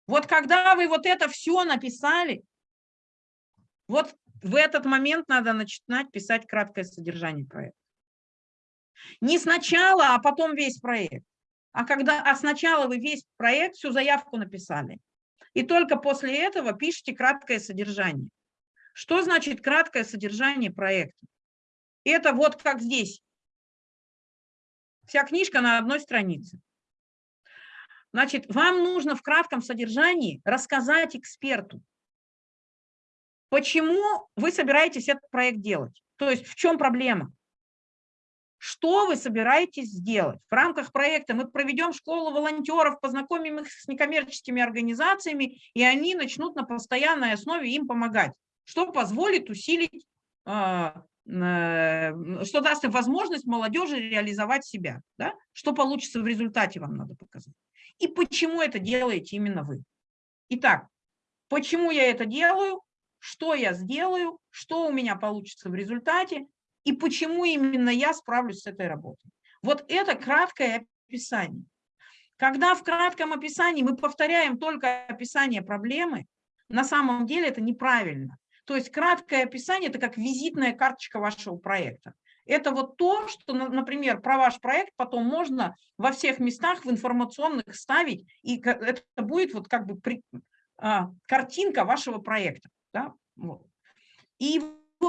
Вот когда вы вот это все написали, вот в этот момент надо начинать писать краткое содержание проекта. Не сначала, а потом весь проект. А, когда, а сначала вы весь проект, всю заявку написали. И только после этого пишите краткое содержание. Что значит краткое содержание проекта? Это вот как здесь. Вся книжка на одной странице. Значит, вам нужно в кратком содержании рассказать эксперту, почему вы собираетесь этот проект делать. То есть в чем проблема? Что вы собираетесь сделать? В рамках проекта мы проведем школу волонтеров, познакомим их с некоммерческими организациями, и они начнут на постоянной основе им помогать, что позволит усилить а, Э, что даст им возможность молодежи реализовать себя, да? что получится в результате вам надо показать. И почему это делаете именно вы. Итак, почему я это делаю, что я сделаю, что у меня получится в результате, и почему именно я справлюсь с этой работой. Вот это краткое описание. Когда в кратком описании мы повторяем только описание проблемы, на самом деле это неправильно. То есть краткое описание – это как визитная карточка вашего проекта. Это вот то, что, например, про ваш проект потом можно во всех местах в информационных ставить, и это будет вот как бы при, а, картинка вашего проекта. Да? Вот. И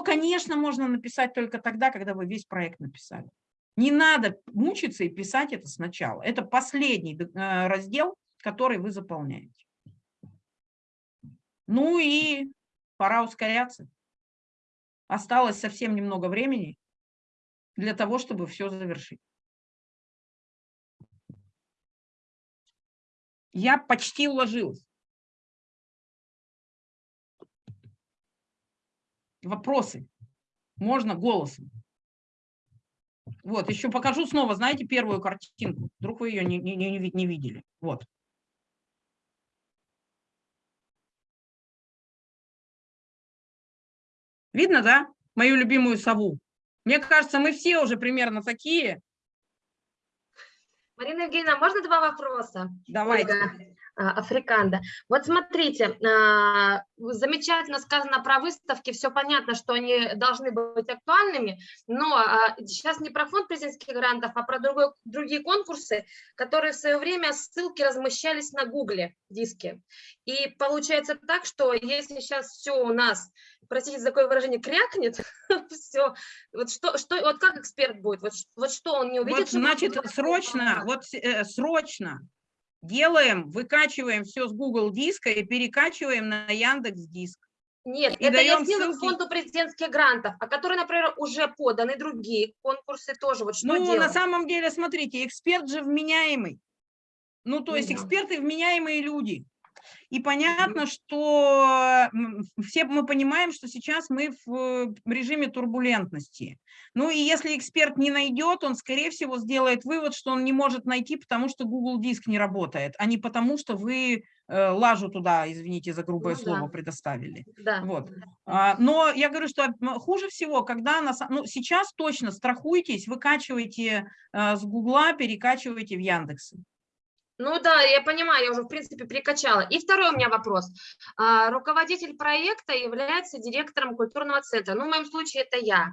конечно, можно написать только тогда, когда вы весь проект написали. Не надо мучиться и писать это сначала. Это последний э, раздел, который вы заполняете. Ну и пора ускоряться. Осталось совсем немного времени для того, чтобы все завершить. Я почти уложилась. Вопросы? Можно голосом. Вот, еще покажу снова, знаете, первую картинку. Вдруг вы ее не, не, не, не видели. Вот. Видно, да, мою любимую сову? Мне кажется, мы все уже примерно такие. Марина Евгеньевна, можно два вопроса? Давайте. Ольга. А, Африканда. Вот смотрите, а, замечательно сказано про выставки, все понятно, что они должны быть актуальными, но а, сейчас не про фонд президентских грантов, а про другой, другие конкурсы, которые в свое время ссылки размещались на гугле диске. И получается так, что если сейчас все у нас, простите за такое выражение, крякнет, все, вот что, что, вот как эксперт будет, вот, вот что он не увидит? Вот, значит, срочно, вот э, срочно делаем, выкачиваем все с Google диска и перекачиваем на Яндекс Диск. Нет, и это я ссылку фонду президентских грантов, а которые, например, уже поданы другие конкурсы тоже. Вот что ну, делать? на самом деле, смотрите, эксперт же вменяемый. Ну, то есть эксперты вменяемые люди. И понятно, что все мы понимаем, что сейчас мы в режиме турбулентности. Ну и если эксперт не найдет, он, скорее всего, сделает вывод, что он не может найти, потому что Google Диск не работает, а не потому, что вы э, лажу туда, извините за грубое Ну да. слово, предоставили. Да. Вот. А, Но я говорю, что хуже всего, когда на, са- ну, сейчас точно страхуйтесь, выкачивайте э, с Гугла, перекачивайте в Яндексы. Ну да, я понимаю, я уже, в принципе, прикачала. И второй у меня вопрос. А, Руководитель проекта является директором культурного центра. Ну, в моем случае это я.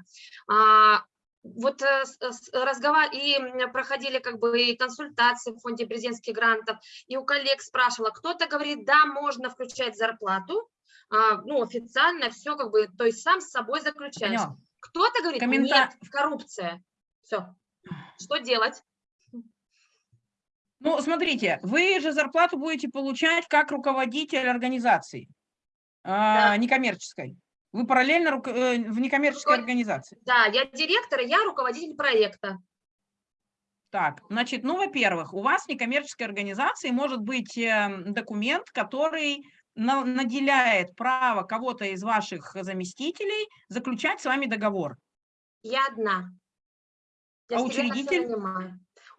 А, Вот э, с- разговор... и проходили как бы и консультации в фонде президентских грантов, и у коллег спрашивала, кто-то говорит, да, можно включать зарплату, а, ну, официально все как бы, то есть сам с собой заключаешь. Кто-то говорит, Коммента- нет, коррупция. Все. Что делать? Ну, смотрите, вы же зарплату будете получать как руководитель организации, а, некоммерческой. Вы параллельно руко- э, в некоммерческой Руко- организации. Да, я директор, я руководитель проекта. Так, значит, ну, во-первых, у вас в некоммерческой организации может быть э, документ, который на- наделяет право кого-то из ваших заместителей заключать с вами договор. Я одна. Я А всё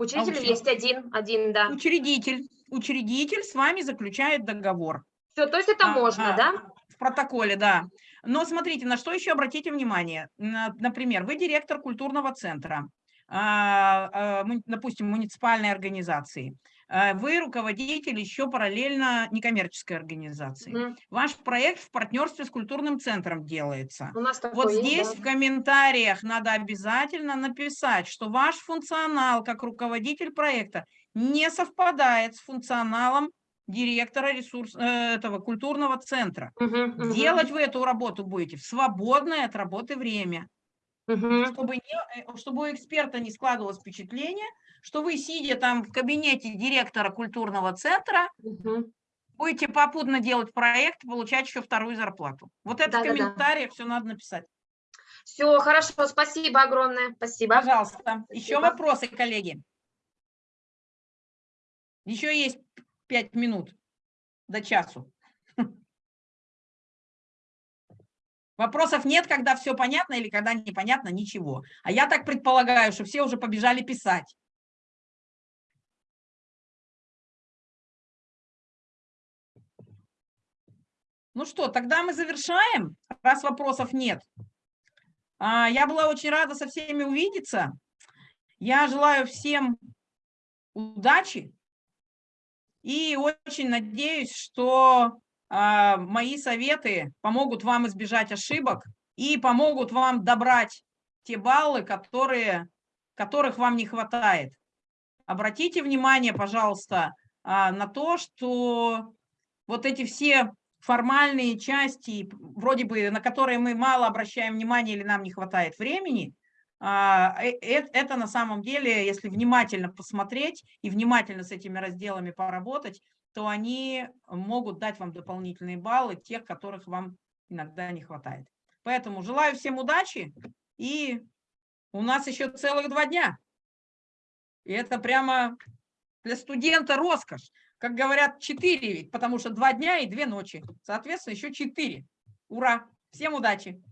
учредитель? Учредитель учредитель? есть один, один, да. Учредитель, учредитель с вами заключает договор. Все, то есть это А, можно, а, да? В протоколе, да. Но смотрите, на что еще обратите внимание. На- Например, вы директор культурного центра, а, а, допустим, муниципальной организации. А, Вы руководитель еще параллельно некоммерческой организации. Мгм. Ваш проект в партнерстве с культурным центром делается. У нас Вот есть, здесь да. в комментариях надо обязательно написать, что ваш функционал как руководитель проекта не совпадает с функционалом директора ресурс, э, этого культурного центра. Мгм, мгм, Делать вы эту работу будете в свободное от работы время, мгм. чтобы, не- э, чтобы у эксперта не складывалось впечатление, что вы, сидя там в кабинете директора культурного центра, Мгм. будете попутно делать проект, получать еще вторую зарплату. Вот это в Да-да-да. комментариях все надо написать. Все, хорошо, спасибо огромное, спасибо. Пожалуйста. Еще Спасибо. вопросы, коллеги? Еще есть пять минут до часу. Вопросов нет, когда все понятно или когда непонятно, ничего. А я так предполагаю, что все уже побежали писать. Ну что, тогда мы завершаем, раз вопросов нет. А, Я была очень рада со всеми увидеться. Я желаю всем удачи и очень надеюсь, что а, мои советы помогут вам избежать ошибок и помогут вам добрать те баллы, которые, которых вам не хватает. Обратите внимание, пожалуйста, а, на то, что вот эти все формальные части, вроде бы на которые мы мало обращаем внимание или нам не хватает времени, а, э- э- это на самом деле, если внимательно посмотреть и внимательно с этими разделами поработать, то они могут дать вам дополнительные баллы, тех, которых вам иногда не хватает. Поэтому желаю всем удачи, и у нас еще целых два дня. И это прямо для студента роскошь. Как говорят, четыре ведь, потому что два дня и две ночи. Соответственно, еще четыре. Ура! Всем удачи!